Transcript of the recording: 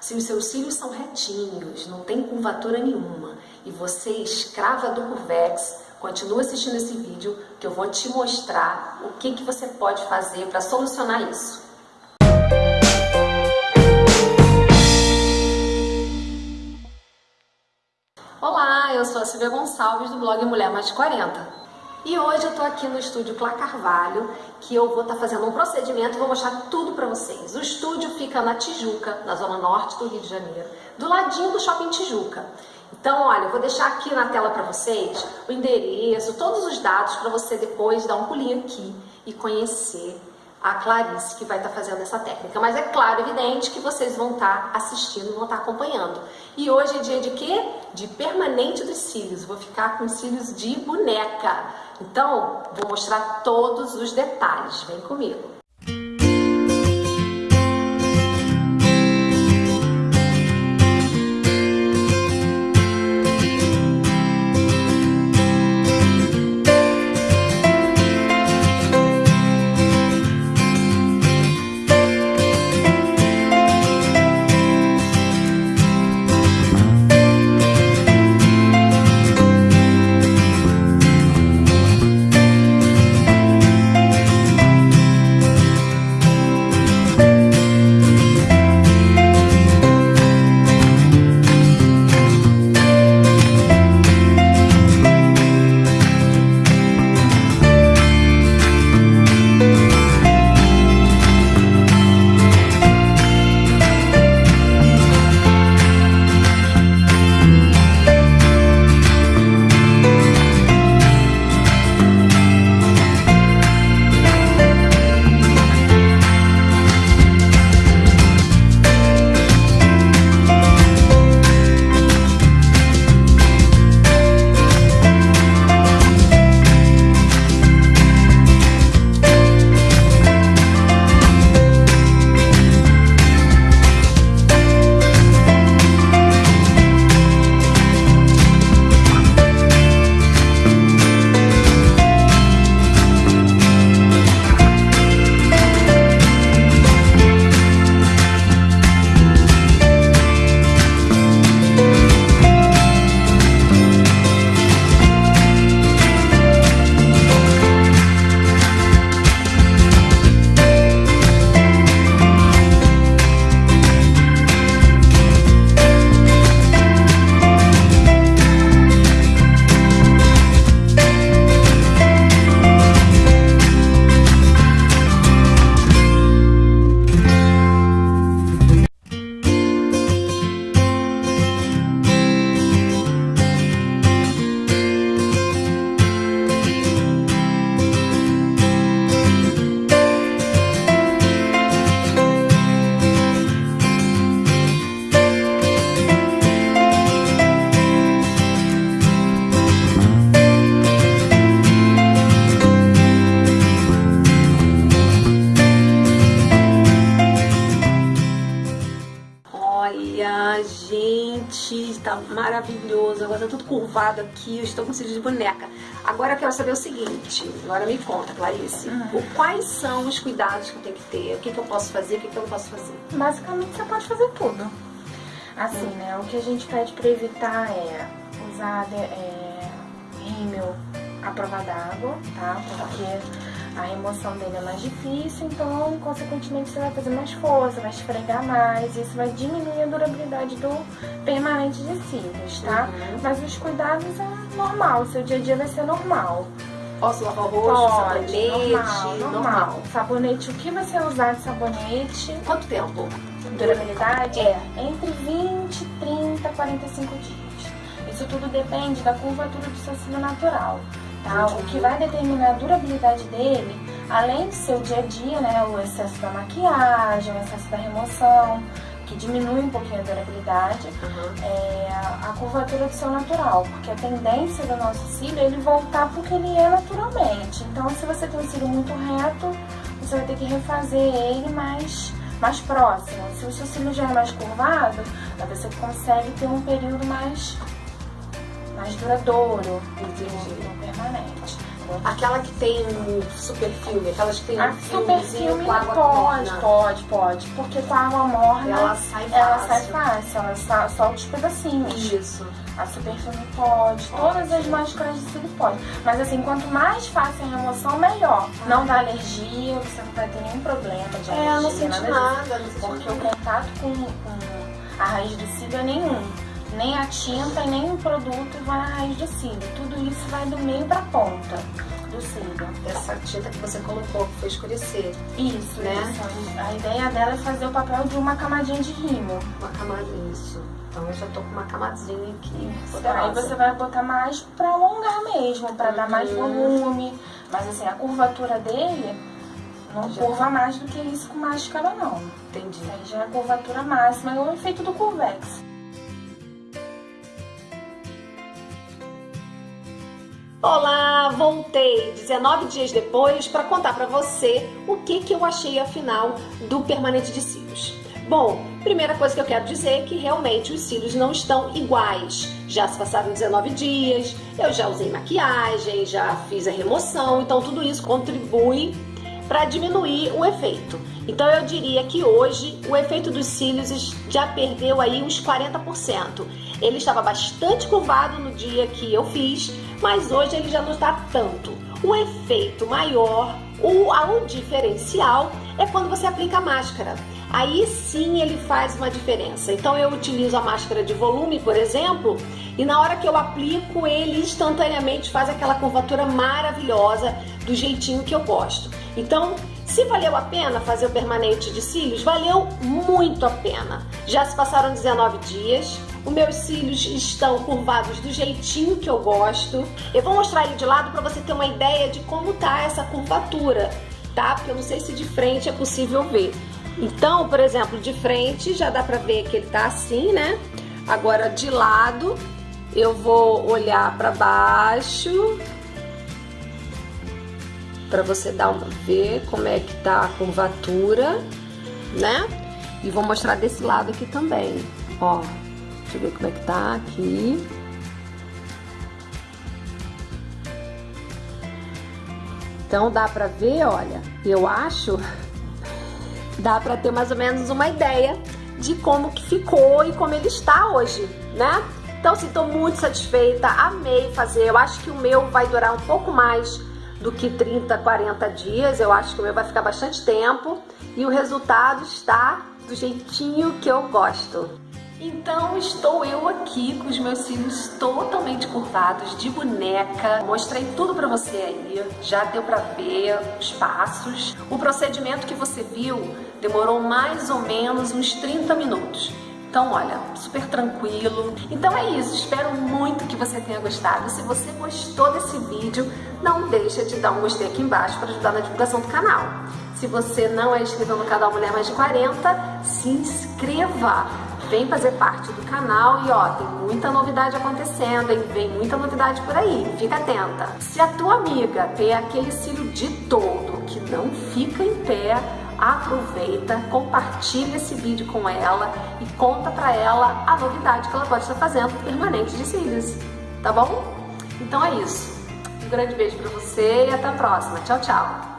Se os seus cílios são retinhos, não tem curvatura nenhuma, e você escrava do Curvex, continua assistindo esse vídeo que eu vou te mostrar o que, que você pode fazer para solucionar isso. Olá, eu sou a Silvia Gonçalves do blog Mulher Mais de 40. E hoje eu tô aqui no estúdio Clá Carvalho, que eu vou estar tá fazendo um procedimento vou mostrar tudo para vocês. O estúdio fica na Tijuca, na zona norte do Rio de Janeiro, do ladinho do Shopping Tijuca. Então, olha, eu vou deixar aqui na tela para vocês o endereço, todos os dados para você depois dar um pulinho aqui e conhecer a Clarice que vai estar tá fazendo essa técnica. Mas é claro, evidente que vocês vão estar tá assistindo, vão estar tá acompanhando. E hoje é dia de quê? De permanente dos cílios. Vou ficar com cílios de boneca. Então, vou mostrar todos os detalhes. Vem comigo. Tá maravilhoso, agora tá tudo curvado aqui, eu estou com cílios de boneca. Agora eu quero saber o seguinte, agora me conta, Clarice, uhum. o, quais são os cuidados que eu tenho que ter, o que, que eu posso fazer, o que, que eu não posso fazer? Basicamente você pode fazer tudo. Assim, uhum. né, o que a gente pede para evitar é usar é, rímel à prova d'água, tá? Porque a remoção dele é mais difícil, então, consequentemente, você vai fazer mais força, vai esfregar mais, isso vai diminuir a durabilidade do permanente de cílios, tá? Uhum. Mas os cuidados é normal, seu dia a dia vai ser normal. Posso lavar o rosto, sabonete? Normal, normal, normal. Sabonete, o que você usar de sabonete? Quanto tempo? Durabilidade? É. Entre 20, 30, 45 dias. Isso tudo depende da curvatura do seu cílio natural. Tá? O que vai determinar a durabilidade dele, além do seu dia a dia, né, o excesso da maquiagem, o excesso da remoção, que diminui um pouquinho a durabilidade, uhum. é a curvatura do seu natural, porque a tendência do nosso cílio é ele voltar porque ele é naturalmente. Então, se você tem um cílio muito reto, você vai ter que refazer ele mais, mais próximo. Se o seu cílio já é mais curvado, você consegue ter um período mais mais duradouro, no permanente. Aquela que tem super filme, aquelas que tem a um super filme com água pode, morna. pode, pode. Porque com a água morna Ela sai ela fácil. sai fácil, ela solta os pedacinhos. Isso. A super filme pode, todas as máscaras de cílio pode. Mas assim, quanto mais fácil a remoção, melhor. Não dá alergia, você não vai ter nenhum problema de alergia. É, não senti nada nada, não Porque o contato com, com a raiz do cílio é nenhum. Nem a tinta e nem o produto vai na raiz do cílio. Tudo isso vai do meio pra ponta do cílio. Essa tinta que você colocou, que foi escurecer. Isso, Né? isso. A ideia dela é fazer o papel de uma camadinha de rímel. Uma camadinha, isso. Então eu já tô com uma camadinha aqui. Aí você vai botar mais pra alongar mesmo, pra dar mais Uhum. volume. Mas assim, a curvatura dele não Já. curva mais do que isso com máscara, não. Entendi. Aí já é a curvatura máxima, é o efeito do Curvex. Olá, voltei 19 dias depois para contar para você o que, que eu achei afinal do permanente de cílios. Bom, primeira coisa que eu quero dizer é que realmente os cílios não estão iguais. Já se passaram 19 dias, eu já usei maquiagem, já fiz a remoção, então tudo isso contribui para diminuir o efeito. Então eu diria que hoje o efeito dos cílios já perdeu aí uns 40%. Ele estava bastante curvado no dia que eu fiz, mas hoje ele já não está tanto. O efeito maior, o, o diferencial é quando você aplica a máscara. Aí sim ele faz uma diferença. Então eu utilizo a máscara de volume, por exemplo, e na hora que eu aplico, ele instantaneamente faz aquela curvatura maravilhosa do jeitinho que eu gosto. Então, se valeu a pena fazer o permanente de cílios, valeu muito a pena. Já se passaram 19 dias, os meus cílios estão curvados do jeitinho que eu gosto. Eu vou mostrar ele de lado para você ter uma ideia de como tá essa curvatura, tá? Porque eu não sei se de frente é possível ver. Então, por exemplo, de frente já dá pra ver que ele tá assim, né? Agora de lado, eu vou olhar pra baixo para você dar uma ver como é que tá a curvatura, né? E vou mostrar desse lado aqui também, ó. Deixa eu ver como é que tá aqui. Então dá pra ver, olha, eu acho dá pra ter mais ou menos uma ideia de como que ficou e como ele está hoje, né? Então, assim, tô muito satisfeita, amei fazer. Eu acho que o meu vai durar um pouco mais do que 30, 40 dias. Eu acho que o meu vai ficar bastante tempo e o resultado está do jeitinho que eu gosto. Então estou eu aqui com os meus cílios totalmente curvados, de boneca. Mostrei tudo pra você aí, já deu pra ver os passos. O procedimento que você viu demorou mais ou menos uns 30 minutos. Então, olha, super tranquilo. Então é isso, espero muito que você tenha gostado. Se você gostou desse vídeo, não deixa de dar um gostei aqui embaixo para ajudar na divulgação do canal. Se você não é inscrito no canal Mulher Mais de 40, se inscreva! Vem fazer parte do canal e ó, tem muita novidade acontecendo, hein? Vem muita novidade por aí, fica atenta. Se a tua amiga tem aquele cílio de todo que não fica em pé, aproveita, compartilha esse vídeo com ela e conta pra ela a novidade que ela pode estar fazendo permanente de cílios, tá bom? Então é isso. Um grande beijo pra você e até a próxima. Tchau, tchau!